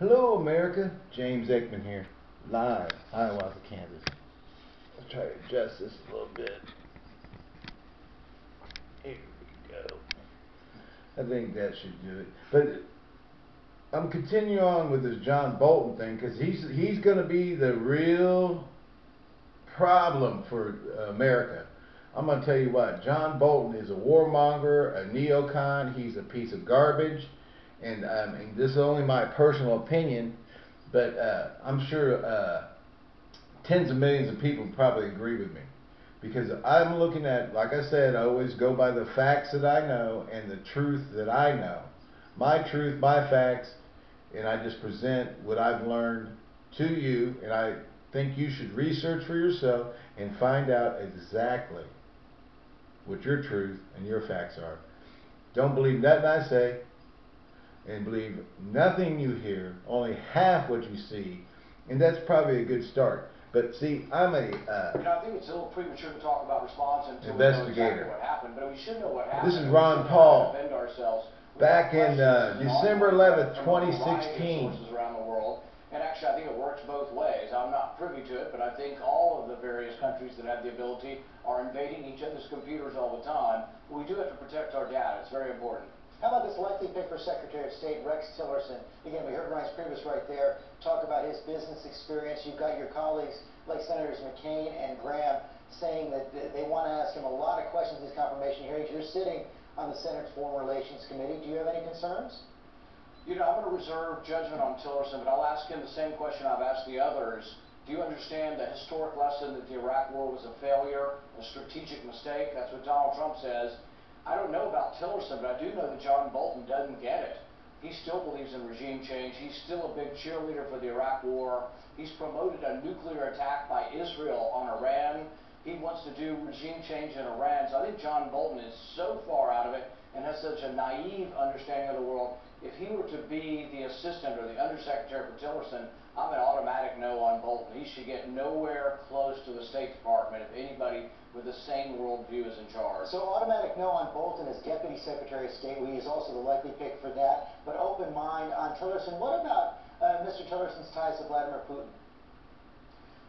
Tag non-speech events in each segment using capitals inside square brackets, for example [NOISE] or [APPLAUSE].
Hello, America. James Ekman here, live, Hiawatha, Kansas. Let's try to adjust this a little bit. Here we go. I think that should do it. But I'm continuing on with this John Bolton thing because he's he's going to be the real problem for America. I'm going to tell you what, John Bolton is a warmonger, a neocon. He's a piece of garbage and I mean, this is only my personal opinion, but uh, I'm sure uh, tens of millions of people probably agree with me. Because I'm looking at, like I said, I always go by the facts that I know and the truth that I know. My truth, my facts, and I just present what I've learned to you, and I think you should research for yourself and find out exactly what your truth and your facts are. Don't believe nothing I say and believe nothing you hear, only half what you see, and that's probably a good start. But see, I'm a uh, you know, I think it's a little premature to talk about response until investigator. exactly what happened. But we should know what happened. This is Ron Paul. Defend ourselves. Back in uh, December 11th, 2016. Around the world. And actually, I think it works both ways. I'm not privy to it, but I think all of the various countries that have the ability are invading each other's computers all the time. We do have to protect our data. It's very important. How about this likely pick for Secretary of State, Rex Tillerson? Again, we heard Reince Priebus right there talk about his business experience. You've got your colleagues like Senators McCain and Graham saying that they want to ask him a lot of questions in these confirmation hearings. You're sitting on the Senate's Foreign Relations Committee. Do you have any concerns? You know, I'm going to reserve judgment on Tillerson, but I'll ask him the same question I've asked the others. Do you understand the historic lesson that the Iraq War was a failure, a strategic mistake? That's what Donald Trump says. I don't know about Tillerson, but I do know that John Bolton doesn't get it. He still believes in regime change. He's still a big cheerleader for the Iraq War. He's promoted a nuclear attack by Israel on Iran. He wants to do regime change in Iran. So I think John Bolton is so far out of it and has such a naive understanding of the world. If he were to be the assistant or the undersecretary for Tillerson, I'm an automatic no on Bolton. He should get nowhere close to the State Department if anybody with the same worldview is in charge. So automatic no on Bolton as Deputy Secretary of State. He is also the likely pick for that. But open mind on Tillerson. What about uh, Mr. Tillerson's ties to Vladimir Putin?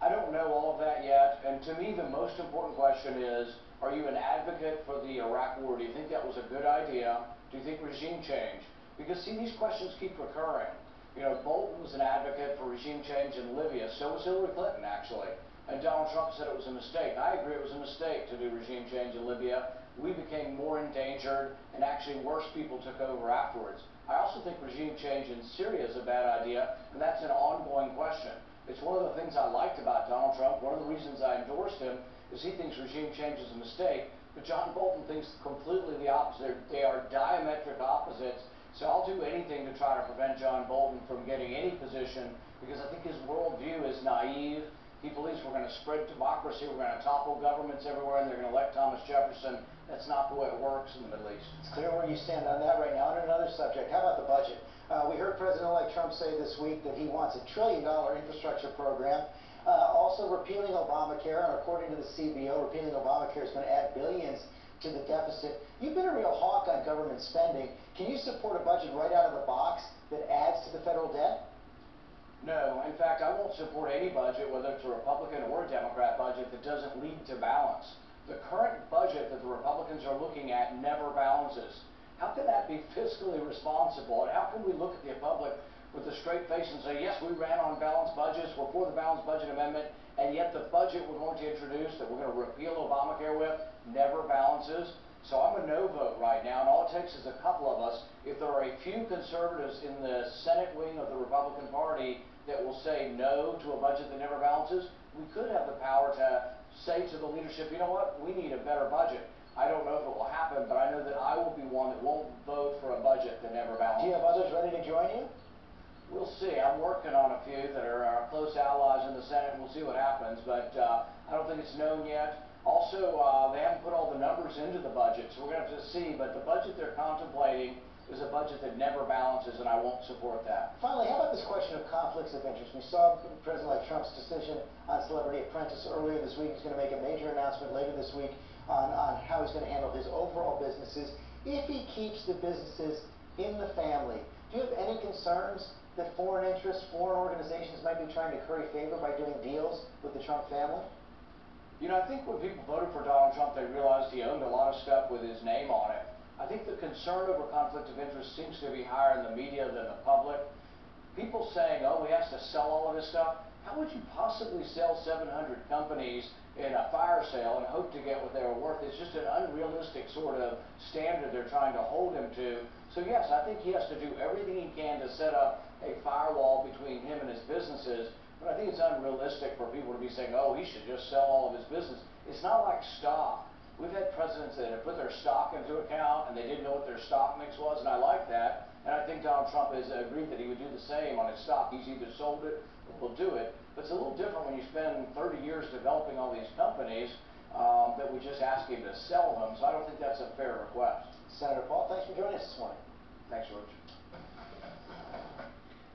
I don't know all of that yet. And to me, the most important question is, are you an advocate for the Iraq War? Do you think that was a good idea? Do you think regime change? Because, see, these questions keep recurring. You know, Bolton was an advocate for regime change in Libya. So was Hillary Clinton, actually. And Donald Trump said it was a mistake. I agree it was a mistake to do regime change in Libya. We became more endangered, and actually worse people took over afterwards. I also think regime change in Syria is a bad idea, and that's an ongoing question. It's one of the things I liked about Donald Trump. One of the reasons I endorsed him is he thinks regime change is a mistake, but John Bolton thinks completely the opposite. They are diametric opposites. So I'll do anything to try to prevent John Bolton from getting any position because I think his worldview is naive. He believes we're going to spread democracy, we're going to topple governments everywhere, and they're going to elect Thomas Jefferson. That's not the way it works in the Middle East. It's clear where you stand on that right now. On another subject, how about the budget? Uh, we heard President-elect Trump say this week that he wants a trillion-dollar infrastructure program. Uh, also repealing Obamacare, and according to the CBO, repealing Obamacare is going to add billions to the deficit. You've been a real hawk on government spending. Can you support a budget right out of the box that adds to the federal debt? No. In fact, I won't support any budget, whether it's a Republican or a Democrat budget, that doesn't lead to balance. The current budget that the Republicans are looking at never balances. How can that be fiscally responsible? And how can we look at the public with a straight face and say, yes, we ran on balanced budgets, we're for the balanced budget amendment, and yet the budget we're going to introduce that we're going to repeal Obamacare with never balances. So I'm a no vote right now, and all it takes is a couple of us. If there are a few conservatives in the Senate wing of the Republican Party that will say no to a budget that never balances, we could have the power to say to the leadership, you know what, we need a better budget. I don't know if it will happen, but I know that I will be one that won't vote for a budget that never balances. Do you have others ready to join you? We'll see. I'm working on a few that are our close allies in the Senate, we'll see what happens. But uh, I don't think it's known yet. Also, uh, they haven't put all the numbers into the budget, so we're going to have to see. But the budget they're contemplating is a budget that never balances, and I won't support that. Finally, how about this question of conflicts of interest? We saw President-elect Trump's decision on Celebrity Apprentice earlier this week. He's going to make a major announcement later this week on, on how he's going to handle his overall businesses. If he keeps the businesses in the family, do you have any concerns that foreign interests, foreign organizations might be trying to curry favor by doing deals with the Trump family? You know, I think when people voted for Donald Trump, they realized he owned a lot of stuff with his name on it. I think the concern over conflict of interest seems to be higher in the media than the public. People saying, oh, he has to sell all of his stuff. How would you possibly sell 700 companies in a fire sale and hope to get what they were worth? It's just an unrealistic sort of standard they're trying to hold him to. So yes, I think he has to do everything he can to set up a firewall between him and his businesses. But I think it's unrealistic for people to be saying, oh, he should just sell all of his business. It's not like stock. We've had presidents that have put their stock into account and they didn't know what their stock mix was, and I like that. And I think Donald Trump has agreed that he would do the same on his stock. He's either sold it or will do it. But it's a little different when you spend 30 years developing all these companies um, that we just ask him to sell them. So I don't think that's a fair request. Senator Paul, thanks for joining us this morning. Thanks, George.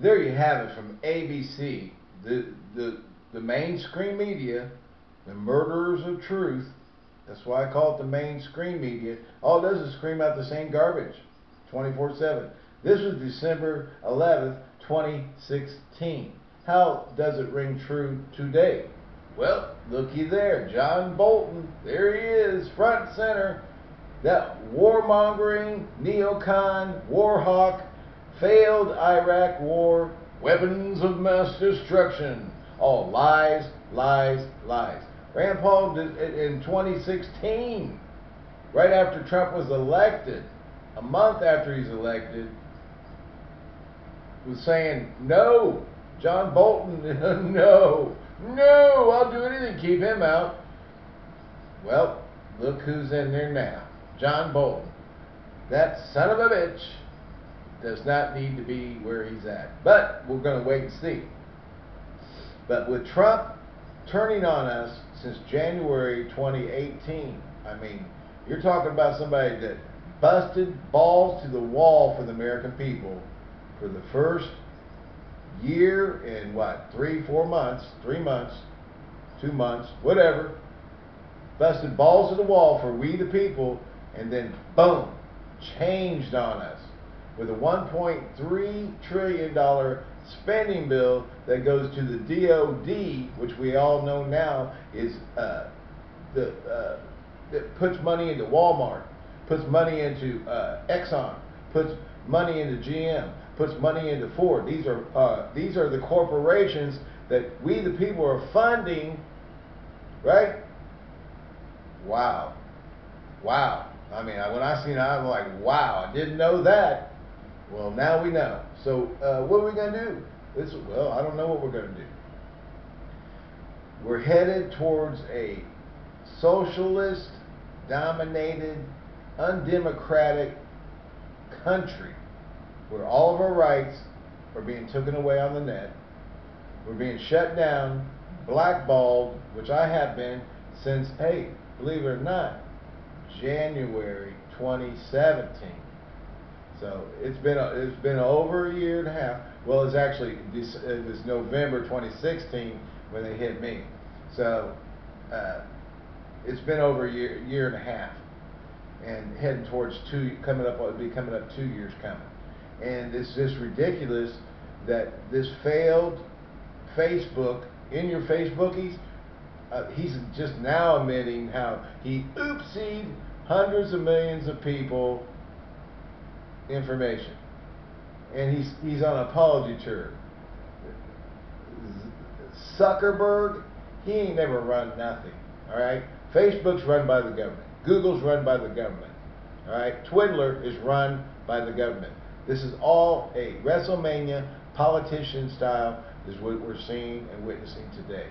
There you have it from ABC, the the the mainstream media, the murderers of truth. That's why I call it the mainstream media. All it does is scream out the same garbage, 24/7. This was December 11th, 2016. How does it ring true today? Well, looky there, John Bolton. There he is, front and center. That warmongering, neocon, war hawk, failed Iraq war, weapons of mass destruction. All lies, lies, lies. Rand Paul did in 2016, right after Trump was elected, a month after he's elected, was saying, no, John Bolton, [LAUGHS] no, no, I'll do anything to keep him out. Well, look who's in there now. John Bolton. That son of a bitch does not need to be where he's at. But we're going to wait and see. But with Trump turning on us since January 2018, I mean, you're talking about somebody that busted balls to the wall for the American people for the first year and what, three, four months, three months, two months, whatever. Busted balls to the wall for we the people, and then boom, changed on us with a $1.3 trillion spending bill that goes to the DOD, which we all know now is uh, the uh, that puts money into Walmart, puts money into uh, Exxon, puts money into GM, puts money into Ford. These are uh, these are the corporations that we the people are funding, right? Wow, wow. I mean, when I seen it, I'm like, wow, I didn't know that. Well, now we know. So, uh, what are we going to do? This, well, I don't know what we're going to do. We're headed towards a socialist, dominated, undemocratic country where all of our rights are being taken away on the net. We're being shut down, blackballed, which I have been since, hey, believe it or not, January 2017. So it's been a, it's been over a year and a half. Well, it's actually it was November 2016 when they hit me. So uh, it's been over a year year and a half, and heading towards two coming up. It'll be coming up two years coming, and it's just ridiculous that this failed Facebook in your Facebookies. Uh, he's just now admitting how he oopsied hundreds of millions of people information. And he's he's on apology tour. Zuckerberg, he ain't never run nothing. All right, Facebook's run by the government. Google's run by the government. All right, Twiddler is run by the government. This is all a WrestleMania politician style. Is what we're seeing and witnessing today.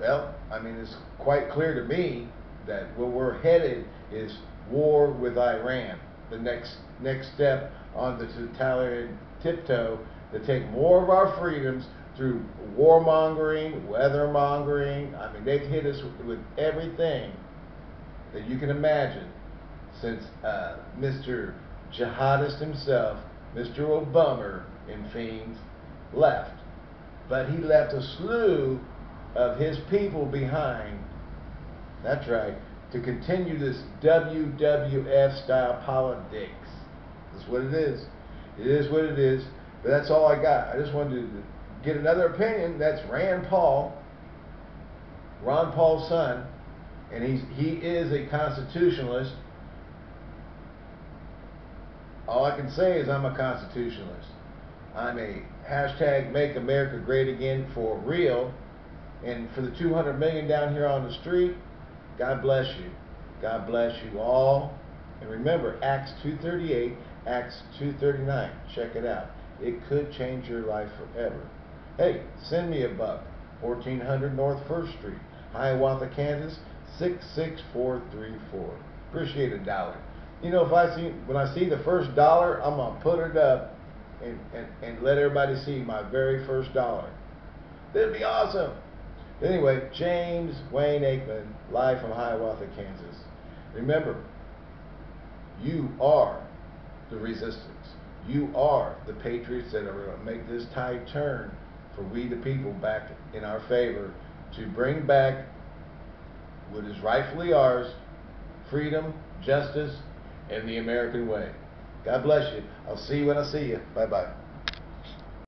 Well, I mean, it's quite clear to me that where we're headed is war with Iran. The next next step on the totalitarian tiptoe to take more of our freedoms through warmongering, weathermongering. I mean, they've hit us with, everything that you can imagine since uh, Mr. Jihadist himself, Mr. Obama in Fiends, left. But he left a slew of his people behind. That's right. To continue this WWF style politics. That's what it is. It is what it is. But that's all I got. I just wanted to get another opinion. That's Rand Paul, Ron Paul's son, and he's he is a constitutionalist. All I can say is I'm a constitutionalist. I'm a hashtag Make America Great Again for real. And for the 200 million down here on the street, God bless you. God bless you all. And remember, Acts 238, Acts 239. Check it out. It could change your life forever. Hey, send me a buck. 1400 North First Street, Hiawatha, Kansas 66434. Appreciate a dollar. You know, if I see when I see the first dollar, I'm gonna put it up and, and, and let everybody see my very first dollar. That'd be awesome. Anyway, James Wayne Aikman, live from Hiawatha, Kansas. Remember, you are the resistance. You are the patriots that are going to make this tide turn for we the people back in our favor to bring back what is rightfully ours freedom, justice, and the American way. God bless you. I'll see you when I see you. Bye bye.